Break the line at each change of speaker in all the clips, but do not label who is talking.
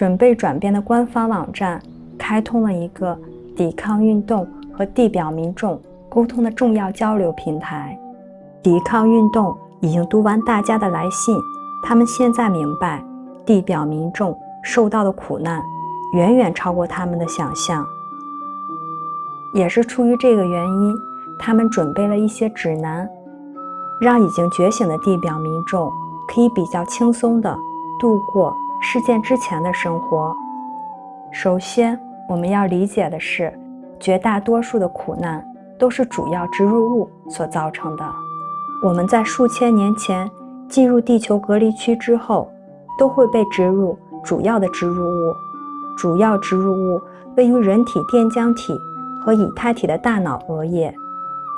准备转变的官方网站开通了一个抵抗运动和地表民众沟通的重要交流平台。抵抗运动已经读完大家的来信，他们现在明白地表民众受到的苦难远远超过他们的想象。也是出于这个原因，他们准备了一些指南，让已经觉醒的地表民众可以比较轻松地度过事件之前的生活。首先，我们要理解的是，绝大多数的苦难都是主要植入物所造成的。我们在数千年前进入地球隔离区之后，都会被植入主要的植入物。主要植入物位于人体电浆体。和以太体的大脑额叶，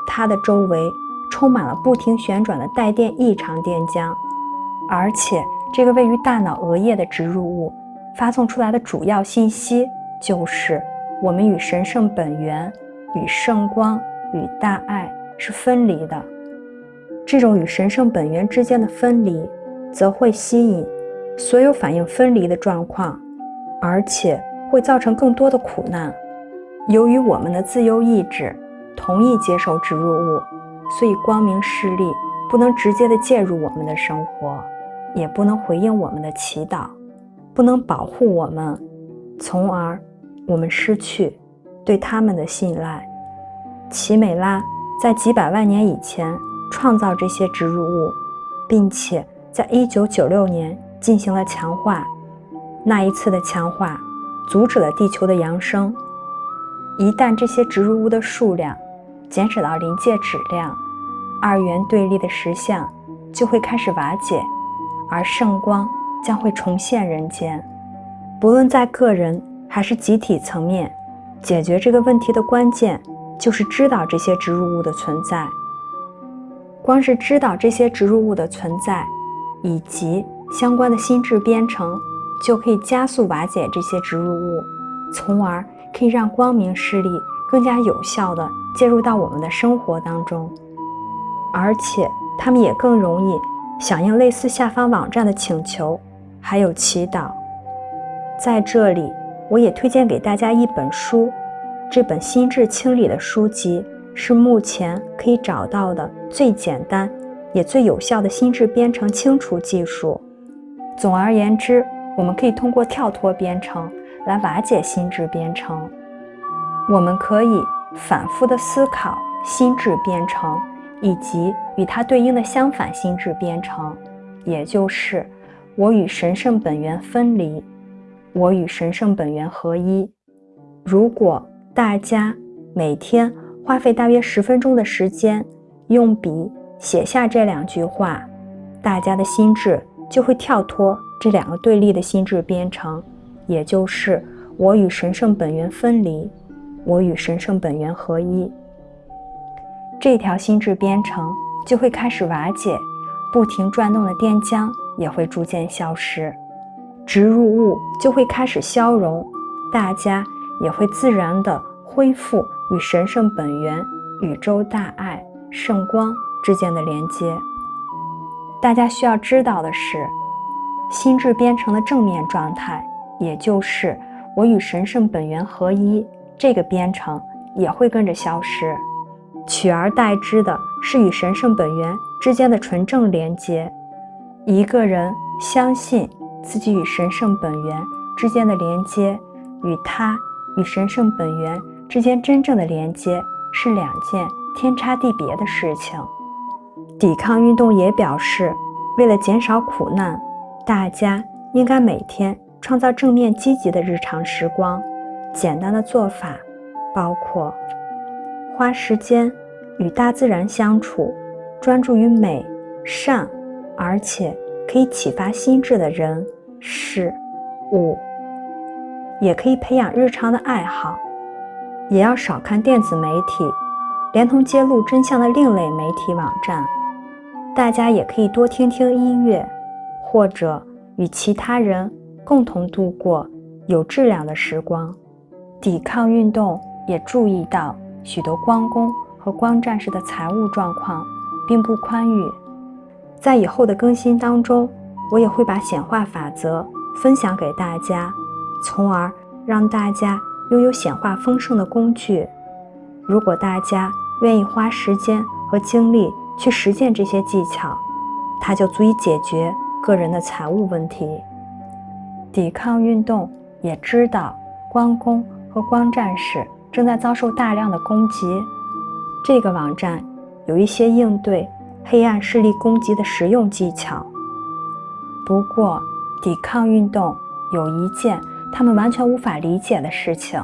它的周围充满了不停旋转的带电异常电浆，而且这个位于大脑额叶的植入物发送出来的主要信息就是我们与神圣本源、与圣光、与大爱是分离的。这种与神圣本源之间的分离，则会吸引所有反应分离的状况，而且会造成更多的苦难。由于我们的自由意志同意接受植入物，所以光明势力不能直接的介入我们的生活，也不能回应我们的祈祷，不能保护我们，从而我们失去对他们的信赖。奇美拉在几百万年以前创造这些植入物，并且在1996年进行了强化。那一次的强化阻止了地球的扬升。一旦这些植入物的数量减少到临界质量，二元对立的实相就会开始瓦解，而圣光将会重现人间。不论在个人还是集体层面，解决这个问题的关键就是知道这些植入物的存在。光是知道这些植入物的存在以及相关的心智编程，就可以加速瓦解这些植入物，从而。可以让光明势力更加有效地介入到我们的生活当中，而且他们也更容易响应类似下方网站的请求，还有祈祷。在这里，我也推荐给大家一本书，这本心智清理的书籍是目前可以找到的最简单也最有效的心智编程清除技术。总而言之，我们可以通过跳脱编程。来瓦解心智编程，我们可以反复的思考心智编程以及与它对应的相反心智编程，也就是我与神圣本源分离，我与神圣本源合一。如果大家每天花费大约十分钟的时间，用笔写下这两句话，大家的心智就会跳脱这两个对立的心智编程。也就是我与神圣本源分离，我与神圣本源合一，这条心智编程就会开始瓦解，不停转动的电浆也会逐渐消失，植入物就会开始消融，大家也会自然的恢复与神圣本源、宇宙大爱、圣光之间的连接。大家需要知道的是，心智编程的正面状态。也就是我与神圣本源合一，这个编程也会跟着消失，取而代之的是与神圣本源之间的纯正连接。一个人相信自己与神圣本源之间的连接，与他与神圣本源之间真正的连接是两件天差地别的事情。抵抗运动也表示，为了减少苦难，大家应该每天。创造正面积极的日常时光，简单的做法包括花时间与大自然相处，专注于美、善，而且可以启发心智的人、事、物，也可以培养日常的爱好，也要少看电子媒体，连同揭露真相的另类媒体网站。大家也可以多听听音乐，或者与其他人。共同度过有质量的时光。抵抗运动也注意到许多光工和光战士的财务状况并不宽裕。在以后的更新当中，我也会把显化法则分享给大家，从而让大家拥有显化丰盛的工具。如果大家愿意花时间和精力去实践这些技巧，它就足以解决个人的财务问题。抵抗运动也知道关公和光战士正在遭受大量的攻击，这个网站有一些应对黑暗势力攻击的实用技巧。不过，抵抗运动有一件他们完全无法理解的事情，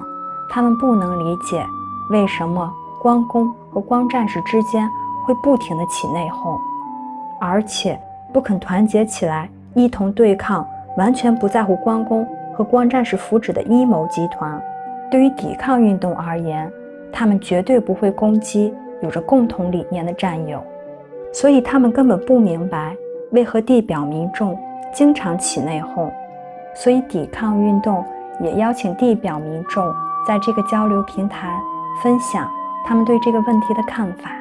他们不能理解为什么关公和光战士之间会不停地起内讧，而且不肯团结起来一同对抗完全不在乎关公和光战士福祉的阴谋集团。对于抵抗运动而言，他们绝对不会攻击有着共同理念的战友，所以他们根本不明白为何地表民众。经常起内讧，所以抵抗运动也邀请地表民众在这个交流平台分享他们对这个问题的看法。